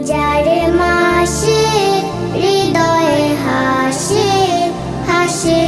রোজার মাসে হৃদয়ে হাসে হাসে